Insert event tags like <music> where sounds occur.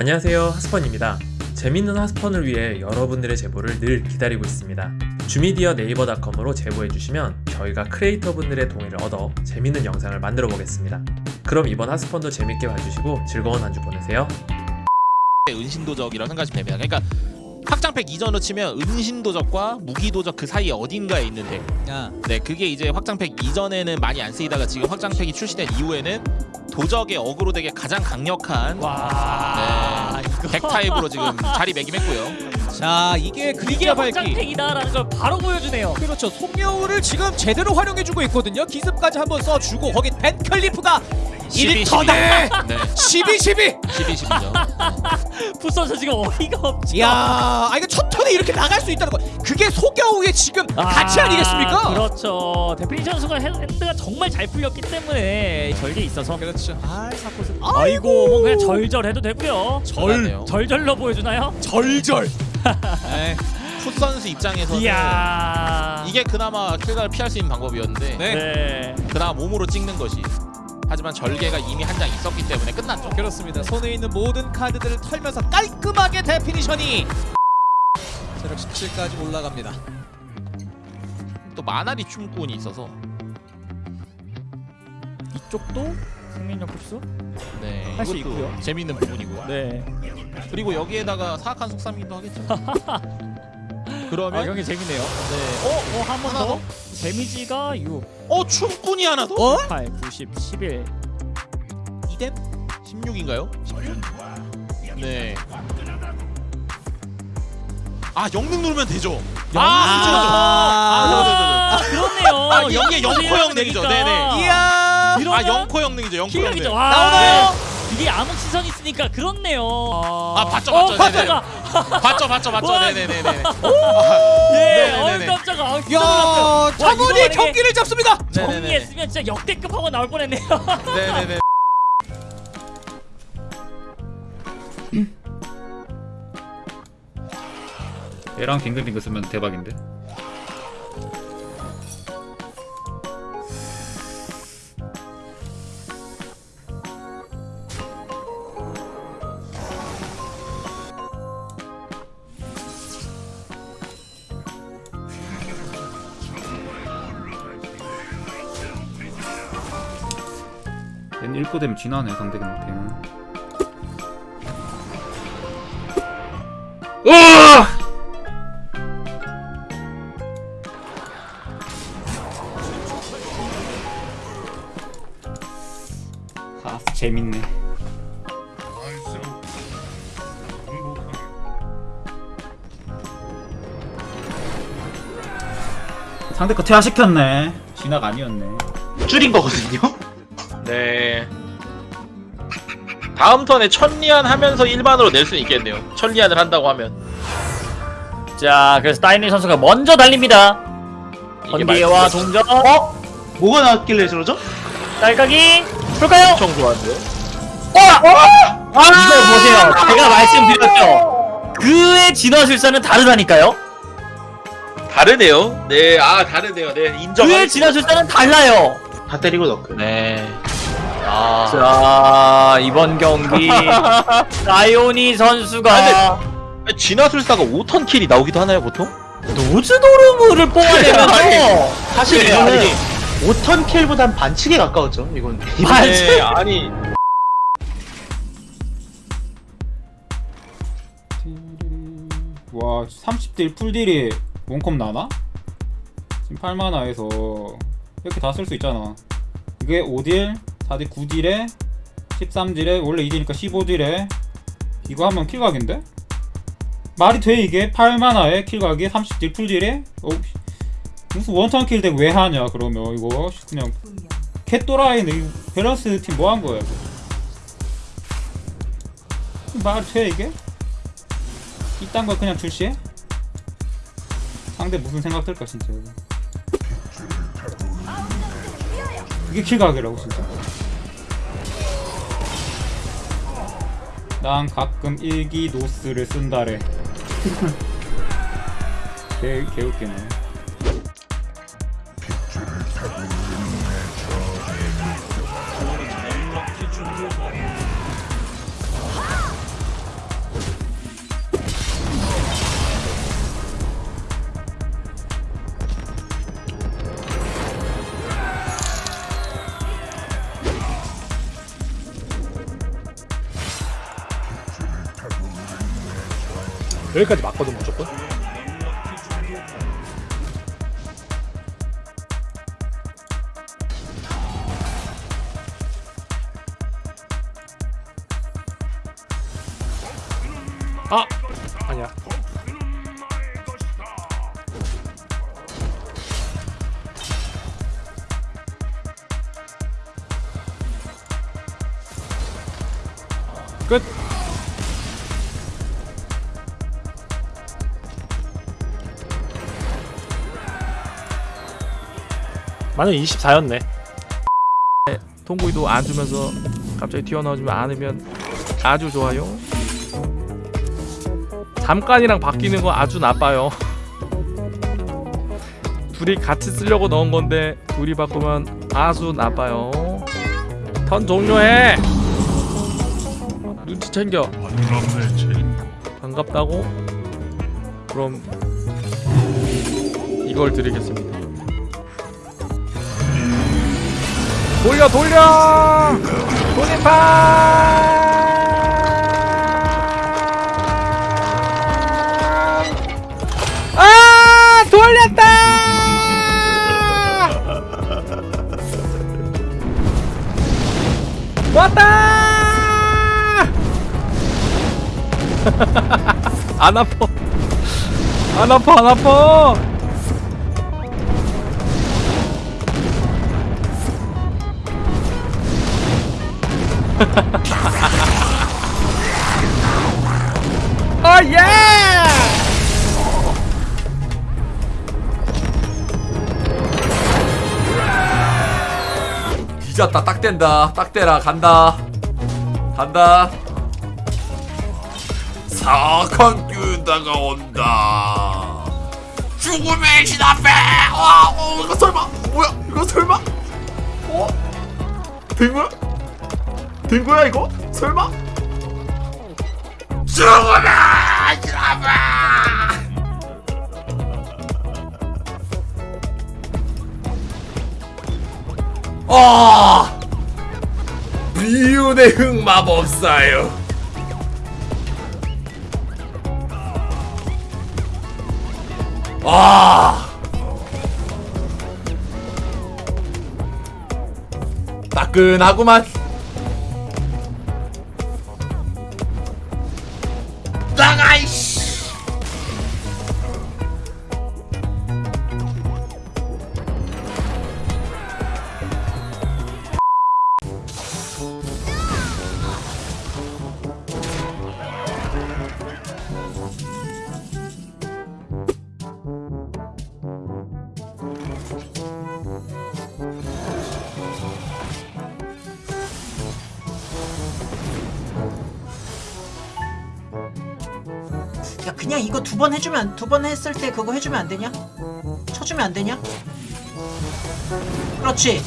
안녕하세요 하스펀입니다. 재밌는 하스펀을 위해 여러분들의 제보를 늘 기다리고 있습니다. 주미디어 네이버닷컴으로 제보해주시면 저희가 크리에이터 분들의 동의를 얻어 재밌는 영상을 만들어 보겠습니다. 그럼 이번 하스펀도 재밌게 봐주시고 즐거운 한 주 보내세요. 은신도적이라고 생각하시면. 됩니다. 그러니까 확장팩 이전으로 치면 은신도적과 무기도적 그 사이에 어딘가에 있는데. 야, 네 그게 이제 확장팩 이전에는 많이 안 쓰이다가 지금 확장팩이 출시된 이후에는 도적의 어그로 덱에 가장 강력한 와. 네, 덱 타입으로 <laughs> 지금 자리 매김했고요. 자 이게 이게 그림자 밝기. 확장팩이다라는 걸 바로 보여주네요. 그렇죠. 속여울을 지금 제대로 활용해주고 있거든요. 기습까지 한번 써주고 거기 벤클리프가 12, 1터네. 네 12, 12. 12, 12죠. 푸선서 지금 어이가 없죠. 야, 아 이거 첫 턴에 이렇게 나갈 수 있다는 거. 그게 속여울의 지금 가치 아니겠습니까? 그렇죠. 데피니션 순간 핸- 핸드가 정말 잘 풀렸기 때문에 절개 있어서. 그렇죠. 아, 사코스. 아이고 뭐 그냥 절절해도 되고요. 절. 절절로 보여주나요? 절절. 에이, <laughs> 풋 선수 입장에서는 이야. 이게 그나마 킬각을 피할 수 있는 방법이었는데 네. 네. 그나마 몸으로 찍는 것이 하지만 절개가 이미 한 장 있었기 때문에 끝났죠. 그렇습니다. 손에 있는 모든 카드들을 털면서 깔끔하게 데피니션이 체력 17까지 올라갑니다. 또 마나리 춤꾼이 있어서 이쪽도 생명력 흡수? 네 흡수 이것도 있고요. 재밌는 부분이고요. 네. 그리고 여기에다가 사악한 속삼이기도 하겠죠. <laughs> 그러면 아 경기 재밌네요. 네. 어, 어, 한번 하나 더. 데미지가 6, 어 춤꾼이 하나 더? 어? 8, 90, 11. 이뎀? 16인가요? 16? 네. 아 영능 누르면 되죠. 아, 아, 아, 그렇네요. 아 영예 영코 영능이죠. 네네. 이야. 아 영코 영능이죠. 영코. 영능. 와. 나오나요? 이게 암흑 시선 있으니까 그렇네요. 아 봤죠 어, 봤죠. 네네. 봤다가 봤죠 봤죠 봤죠. 와. 네네네네. 예, 네네네네. 어이 깜짝아. 아, 진짜 야, 놀랐어요. 차분히 와, 이거 경기를 잡습니다. 네네네. 정리했으면 진짜 역대급 하고 나올 뻔했네요. <laughs> 네네네. 얘랑 빙글빙글 쓰면 대박인데 1코 되면 진하네 상대방한테는 으아! 아 재밌네 상대 거 퇴화시켰네 진화가 아니었네 줄인 거거든요. 네. 다음 턴에 천리안 하면서 일반으로 낼 수 있겠네요. 천리안을 한다고 하면. 자, 그래서 다이니 선수가 먼저 달립니다. 번개와 동전, 어? 뭐가 나왔길래 저러죠? 딸깍이 풀까요? 엄청 좋아하는데요. 아, 이걸 보세요. 제가 말씀드렸죠. 그의 진화 술사는 다르다니까요. 다르네요. 네, 아 다르네요. 네, 인정. 그의 진화 술사는 달라요. 다 때리고 넣고. 네. 아. 자, 이번 경기 <laughs> 라이오니 선수가 진화술사가 5턴 킬이 나오기도 하나요, 보통? 노즈도르무를 뽑아내면서 <laughs> 사실 네, 이거는 아니. 5턴 킬보단 반칙에 가까웠죠. 이건. 네, <laughs> 아니. 와 30딜 풀딜이 원컵 나나? 지금 8만화에서 이렇게 다 쓸 수 있잖아 이게 5딜 4딜 9딜에 13딜에 원래 2딜이니까 15딜에 이거 하면 킬각인데? 말이 돼 이게 8만화에 킬각이 30딜 풀딜에 어, 무슨 원턴 킬덱 왜 하냐 그러면 이거 그냥 캣도라이는 이 밸런스 팀 뭐 한 거야 이거 말이 돼 이게? 이딴 걸 그냥 출시해? 상대 무슨 생각 들까 진짜. 이게 킬각이라고 진짜 난 가끔 일기 노스를 쓴다래. <laughs> 개, 개웃기네 여기까지 맞거든 무조건 아! 아니야 끝! 만약 24였네 통구이도 안 주면서 갑자기 튀어나오지만 않으면 아주 좋아요. 잠깐이랑 바뀌는 거 아주 나빠요. <laughs> 둘이 같이 쓰려고 넣은 건데 둘이 바꾸면 아주 나빠요. 턴 종료해. 눈치 챙겨. 반갑다고? 그럼 이걸 드리겠습니다. 돌려 돌려! 돌림판! 아 돌렸다! 왔다! <laughs> 안 아파. 안 아파 안 아파 어 예! 뒤졌다. 딱 된다. 딱 대라. 간다. 간다. 사악한 다가 온다. 죽음의 신 앞에! 와 어, 이거 설마? 뭐야? 이거 설마? 어? 된 거야? 된 거야 이거? 설마? 신 앞에 아 비운의 흑마법사요. 아! 따끈하구만 야 그냥 이거 두 번 해주면 두 번 했을 때 그거 해주면 안 되냐? 쳐주면 안 되냐? 그렇지